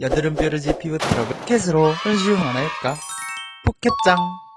여드름 뾰루지 피부 트러블 캣으로 손쉬운 하나 해볼까? 포켓짱